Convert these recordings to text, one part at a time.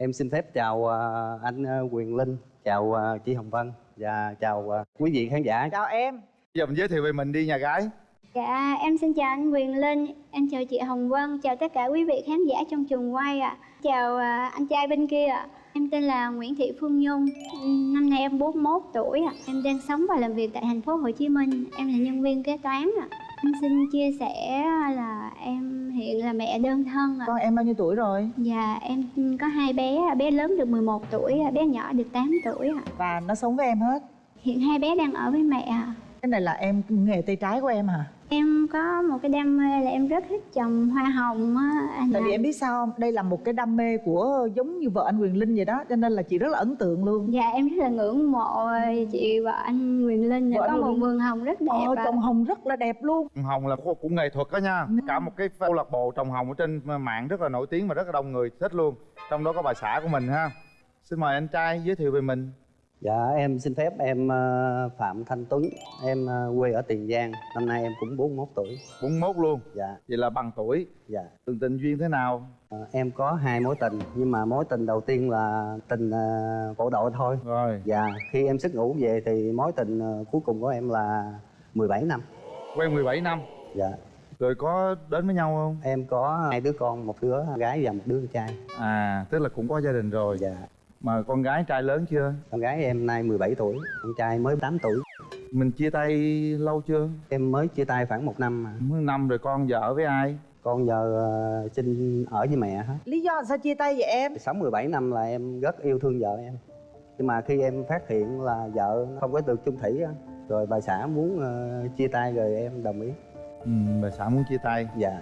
Em xin phép chào ờ, anh ờ, Quyền Linh, chào ờ, chị Hồng Vân và chào quý vị khán giả. chào em Bây giờ mình giới thiệu về mình đi nhà gái Dạ, em xin chào anh Quyền Linh, em chào chị Hồng Vân, chào tất cả quý vị khán giả trong trường quay ạ. Chào à, anh trai bên kia ạ. Em tên là Nguyễn Thị Phương Nhung, năm nay em 41 tuổi ạ. Em đang sống và làm việc tại thành phố Hồ Chí Minh. Em là nhân viên kế toán ạ. Em xin chia sẻ là em hiện là mẹ đơn thân ạ. con em bao nhiêu tuổi rồi Dạ, em có hai bé, bé lớn được 11 tuổi, bé nhỏ được 8 tuổi ạ. và nó sống với em hết Hiện hai bé đang ở với mẹ ạ. cái này là em nghề tay trái của em hả Em có một cái đam mê là em rất thích trồng hoa hồng á anh tại vì ạ. em biết sao không? Đây là một cái đam mê của giống như vợ anh Quyền Linh vậy đó cho nên là chị rất là ấn tượng luôn. Dạ em rất là ngưỡng mộ chị và anh Quyền Linh Vợ có một Quyền- vườn hồng rất đẹp Ờ, trồng hồng rất là đẹp luôn. Hồng là của, của nghệ thuật đó nha. Ừ. cả một cái câu lạc bộ trồng hồng ở trên mạng rất là nổi tiếng và rất là đông người thích luôn. Trong đó có bà xã của mình ha. Xin mời anh trai giới thiệu về mình Dạ em xin phép em ờ, Phạm Thanh Tuấn, em ờ, quê ở Tiền Giang, năm nay em cũng 41 tuổi. 41 luôn? Dạ, vậy là bằng tuổi? Dạ. từng tình duyên thế nào? Ờ, em có hai mối tình, nhưng mà mối tình đầu tiên là tình bộ đội thôi. rồi. Dạ, khi em xuất ngũ về thì mối tình cuối cùng của em là 17 năm. quen 17 năm? Dạ, rồi có đến với nhau không? Em có hai đứa con, một đứa gái và một đứa con trai. à tức là cũng có gia đình rồi. Dạ, mà con gái trai lớn chưa? Con gái em nay 17 tuổi, con trai mới 8 tuổi. mình chia tay lâu chưa? Em mới chia tay khoảng một năm mà. Mới năm rồi con giờ ở với ai? Con giờ ờ, xin ở với mẹ hết. lý do sao chia tay vậy em? Sống 17 năm là em rất yêu thương vợ em. Nhưng mà khi em phát hiện là vợ không có được chung thủy á Rồi bà xã muốn ờ, chia tay rồi em đồng ý. Ừ, bà xã muốn chia tay. Dạ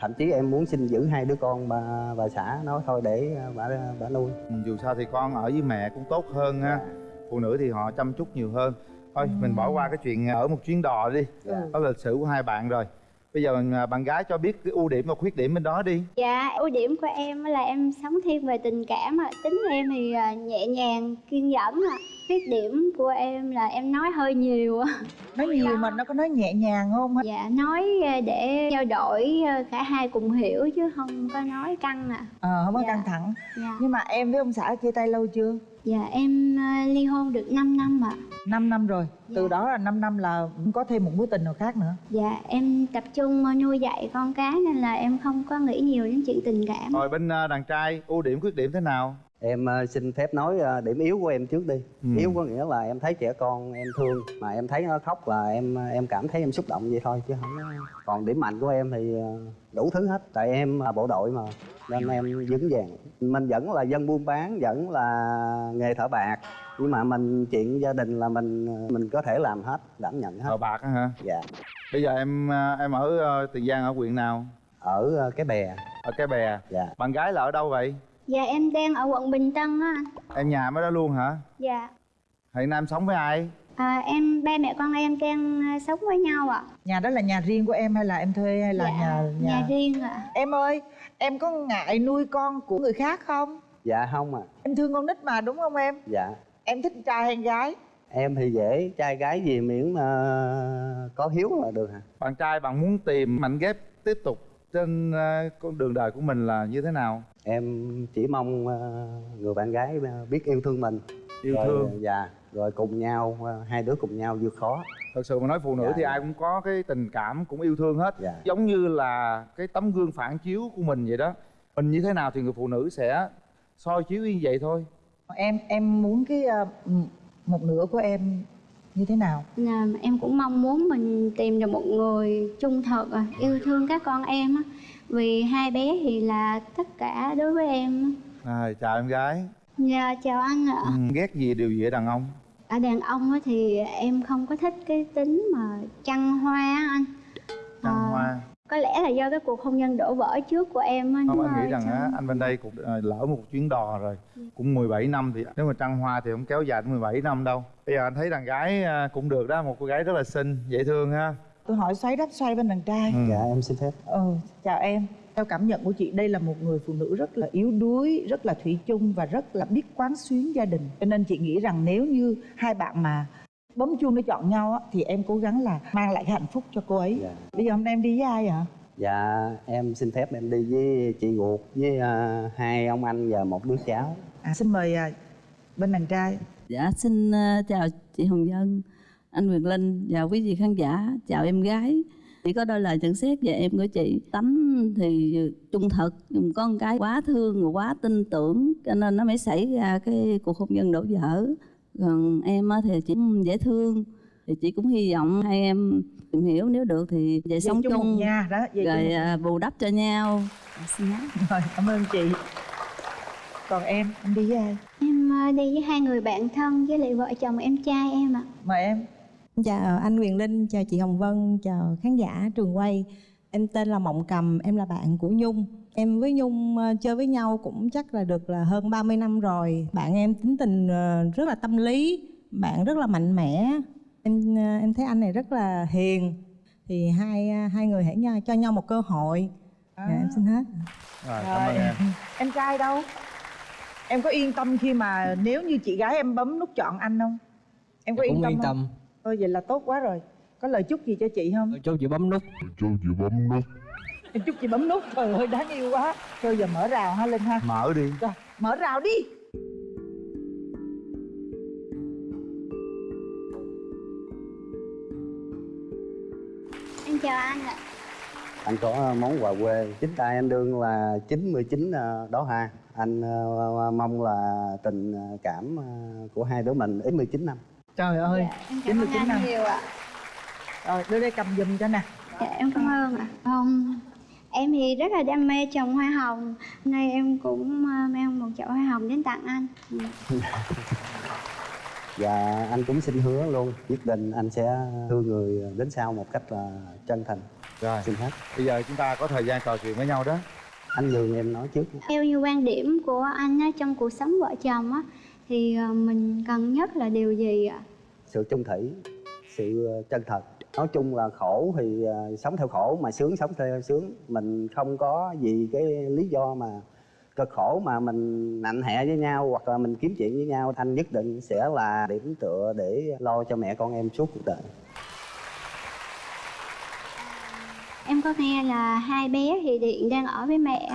Thậm chí em muốn xin giữ hai đứa con bà, bà xã nói thôi để ờ, bà, bà nuôi. Ừ, dù sao thì con ở với mẹ cũng tốt hơn ha phụ nữ thì họ chăm chút nhiều hơn. Thôi mình bỏ qua cái chuyện ở một chuyến đò đi. Dạ. đó là lịch sử của hai bạn rồi. Bây giờ à, bạn gái cho biết cái ưu điểm và khuyết điểm bên đó đi. Dạ ưu điểm của em là em sống thiên về tình cảm ạ. Tính em thì à, nhẹ nhàng, kiên nhẫn ạ. Khuyết điểm của em là em nói hơi nhiều nói nhiều mà nó có nói nhẹ nhàng không Dạ nói à, để trao đổi à, cả hai cùng hiểu chứ không có nói căng ạ. ờ không có Dạ. căng thẳng Dạ. nhưng mà em với ông xã chia tay lâu chưa Dạ em à, ly hôn được 5 năm ạ. 5 năm rồi từ Dạ. đó là 5 năm là có thêm một mối tình nào khác nữa Dạ em tập trung nuôi dạy con cái nên là em không có nghĩ nhiều đến chuyện tình cảm. rồi bên à, đàn trai ưu điểm khuyết điểm thế nào Em ờ, xin phép nói ờ, điểm yếu của em trước đi. Ừ. Yếu có nghĩa là em thấy trẻ con em thương Mà em thấy nó khóc là em em cảm thấy em xúc động vậy thôi chứ không Còn điểm mạnh của em thì ờ, đủ thứ hết Tại em là bộ đội mà Nên em vững vàng. Mình vẫn là dân buôn bán, vẫn là nghề thợ bạc Nhưng mà mình chuyện gia đình là mình mình có thể làm hết, đảm nhận hết. Thợ bạc á hả? Dạ. Bây giờ em em ở tiền giang ở huyện nào? Ở ờ, cái bè. Ở cái bè. Dạ. Bạn gái là ở đâu vậy Dạ em đang ở quận Bình Tân á anh. em nhà mới đó luôn hả Dạ. hiện nay em sống với ai À, em ba mẹ con em đang à, sống với nhau ạ. nhà đó là nhà riêng của em hay là em thuê hay là dạ, nhà nhà riêng ạ. em ơi em có ngại nuôi con của người khác không Dạ không à em thương con nít mà đúng không em Dạ em thích trai hay gái Em thì dễ, trai gái gì miễn mà có hiếu là được hả? bạn trai bạn muốn tìm mảnh ghép tiếp tục trên à, con đường đời của mình là như thế nào Em chỉ mong ờ, người bạn gái ờ, biết yêu thương mình. Yêu rồi, thương. Dạ, rồi cùng nhau, ờ, hai đứa cùng nhau vượt khó. Thật sự mà nói phụ nữ Dạ, thì dạ. ai cũng có cái tình cảm cũng yêu thương hết. Dạ. giống như là cái tấm gương phản chiếu của mình vậy đó. Mình như thế nào thì người phụ nữ sẽ soi chiếu như vậy thôi. Em em muốn cái một nửa của em như thế nào Là em cũng mong muốn mình tìm được một người trung thực à, yêu thương các con em á. Vì hai bé thì là tất cả đối với em. à, chào em gái Dạ chào anh ạ. ừ, ghét gì điều gì ở đàn ông Ở đàn ông á thì em không có thích cái tính mà chăn hoa á anh. trăng Ờ, hoa Có lẽ là do cái cuộc hôn nhân đổ vỡ trước của em á. không nhưng anh mà nghĩ rằng á anh bên đây cũng à, lỡ một chuyến đò rồi cũng 17 năm thì nếu mà trăng hoa thì không kéo dài đến 17 năm đâu. Bây giờ anh thấy đàn gái à, cũng được đó một cô gái rất là xinh dễ thương ha. Tôi hỏi xoáy đáp xoay bên đàn trai. Ừ. Dạ, em xin phép. Ừ chào em. Theo cảm nhận của chị đây là một người phụ nữ rất là yếu đuối rất là thủy chung và rất là biết quán xuyến gia đình. Cho nên chị nghĩ rằng nếu như hai bạn mà bấm chuông để chọn nhau á, thì em cố gắng là mang lại cái hạnh phúc cho cô ấy Dạ. bây giờ hôm nay em đi với ai ạ dạ em xin phép em đi với chị ruột với à, hai ông anh và một đứa cháu à xin mời à, bên đàn trai Dạ xin ờ, chào chị Hồng Vân, anh Quyền Linh và quý vị khán giả, chào em gái. Chỉ có đôi lời nhận xét về em của chị. Tánh thì trung thực, nhưng có một cái quá thương và quá tin tưởng cho nên nó mới xảy ra cái cuộc hôn nhân đổ vỡ. Còn em á thì chỉ dễ thương thì chị cũng hy vọng hai em tìm hiểu nếu được thì về sống chung chung nhà đó về chung rồi một- à, bù đắp cho nhau. Rồi cảm ơn chị còn em em đi với ai Em ờ, đi với hai người bạn thân với lại vợ chồng em trai em ạ. mời em Chào anh Quyền Linh, chào chị Hồng Vân, chào khán giả trường quay. Em tên là Mộng Cầm, em là bạn của Nhung. Em với Nhung ờ, chơi với nhau cũng chắc là được là hơn 30 năm rồi. Bạn em tính tình ờ, rất là tâm lý, bạn rất là mạnh mẽ. Em ờ, em thấy anh này rất là hiền. Thì hai hai người hãy nhau, cho nhau một cơ hội. À. Dạ, em xin hết. rồi cảm ơn em em trai đâu em có yên tâm khi mà nếu như chị gái em bấm nút chọn anh không em có Dạ, yên tâm yên không tâm thôi vậy là tốt quá rồi có lời chúc gì cho chị không cho chị bấm nút em chúc chị bấm nút. Trời ơi đáng yêu quá. Thôi giờ mở rào ha linh ha. Mở đi. Rồi mở rào đi. Em chào anh ạ. anh có món quà quê. Chính tay anh đương là 99 ờ, đó ha. Anh ờ, mong là tình ờ, cảm ờ, của hai đứa mình ít 19 năm. Trời ơi Em Chín cảm mươi ơn chín anh năm. nhiều ạ. rồi đưa đây cầm giùm cho nè. Dạ, em cảm ơn ạ. Không, em thì rất là đam mê trồng hoa hồng. Nay em cũng ờ, mang một chậu hoa hồng đến tặng anh. Và anh cũng xin hứa luôn quyết định anh sẽ thương người đến sau một cách là chân thành rồi xin hết bây giờ chúng ta có thời gian trò chuyện với nhau đó anh nhường em nói trước Theo như quan điểm của anh á, trong cuộc sống vợ chồng á, thì ờ, mình cần nhất là điều gì ạ? sự chung thủy sự ờ, chân thật nói chung là khổ thì ờ, sống theo khổ mà sướng sống theo sướng mình không có gì cái lý do mà cực khổ mà mình nạnh hẹ với nhau hoặc là mình kiếm chuyện với nhau anh nhất định sẽ là điểm tựa để lo cho mẹ con em suốt cuộc đời Em có nghe là hai bé thì hiện đang ở với mẹ.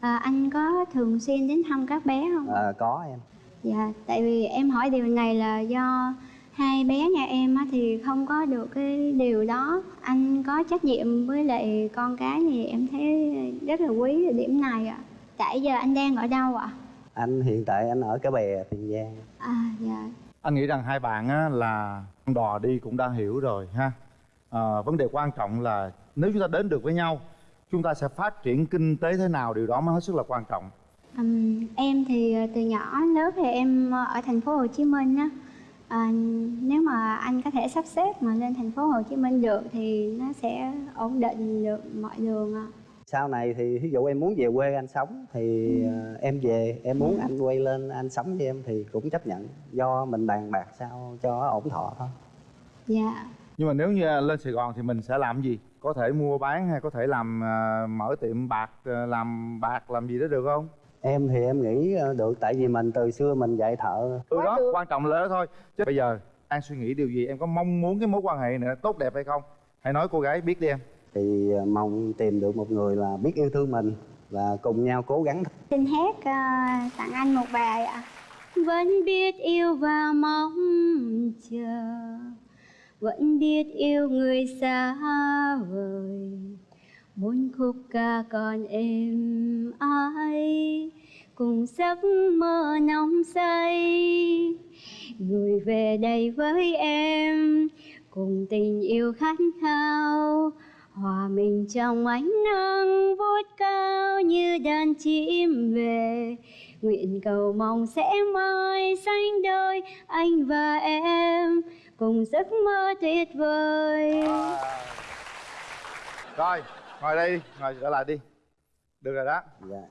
À, anh có thường xuyên đến thăm các bé không? Ờ, có em Dạ, tại vì em hỏi điều này là do hai bé nhà em á, thì không có được cái điều đó. Anh có trách nhiệm với lại con cái thì em thấy rất là quý ở điểm này ạ. Tại giờ anh đang ở đâu ạ? anh hiện tại anh ở cái bè tiền giang À, dạ. anh nghĩ rằng hai bạn á, là đò đi cũng đã hiểu rồi ha à, vấn đề quan trọng là nếu chúng ta đến được với nhau chúng ta sẽ phát triển kinh tế thế nào điều đó mới hết sức là quan trọng Ừm, em thì từ nhỏ lớn thì em ở thành phố Hồ Chí Minh á. À, nếu mà anh có thể sắp xếp mà lên thành phố Hồ Chí Minh được thì nó sẽ ổn định được mọi đường ạ. sau này thì ví dụ em muốn về quê anh sống thì ờ, em về em muốn anh quay lên anh sống với em thì cũng chấp nhận do mình bàn bạc sao cho ổn thọ thôi Dạ. nhưng mà nếu như lên sài gòn thì mình sẽ làm gì có thể mua bán hay có thể làm à, mở tiệm bạc à, làm bạc làm gì đó được không em thì em nghĩ ờ, được tại vì mình từ xưa mình dạy thợ. Ừ đó được. quan trọng là đó thôi. Chứ bây giờ đang suy nghĩ điều gì em có mong muốn cái mối quan hệ này tốt đẹp hay không? Hãy nói cô gái biết đi em. Thì ờ, mong tìm được một người là biết yêu thương mình và cùng nhau cố gắng Xin hát ờ, tặng anh một bài ạ. Vẫn biết yêu và mong chờ Vẫn biết yêu người xa vời Muốn khúc ca còn êm ái, Cùng giấc mơ nóng say. Người về đây với em, Cùng tình yêu khát khao. Hòa mình trong ánh nắng vút cao như đàn chim về. Nguyện cầu mong sẽ mãi sánh đôi anh và em, Cùng giấc mơ tuyệt vời. Rồi ngồi đây đi ngồi trở lại đi. Được rồi đó. Dạ.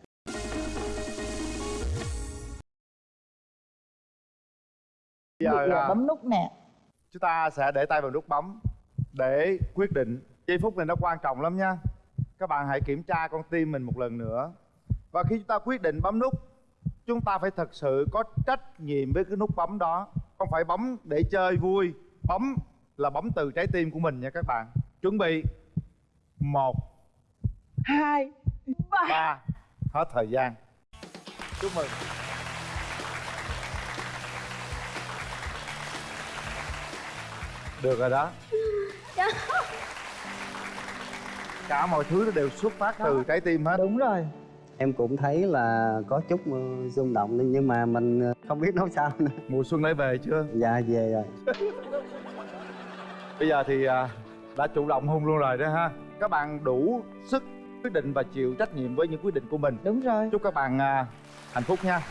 giờ là bấm nút nè. chúng ta sẽ để tay vào nút bấm để quyết định. Giây phút này nó quan trọng lắm nha. Các bạn hãy kiểm tra con tim mình một lần nữa. Và khi chúng ta quyết định bấm nút chúng ta phải thật sự có trách nhiệm với cái nút bấm đó. Không phải bấm để chơi vui. Bấm là bấm từ trái tim của mình nha các bạn. Chuẩn bị. Một hai. Ba. Ba. Hết thời gian. Chúc mừng. Được rồi đó. Cả mọi thứ nó đều xuất phát từ trái tim hết. Đúng rồi. Em cũng thấy là có chút ờ, rung động nhưng- nhưng mà mình ờ, không biết nói sao nữa. Mùa xuân đã về chưa? Dạ về rồi. Bây giờ thì à, đã chủ động hôn luôn rồi đó ha. Các bạn đủ sức quyết định và chịu trách nhiệm với những quyết định của mình. Đúng rồi. Chúc các bạn à, hạnh phúc nha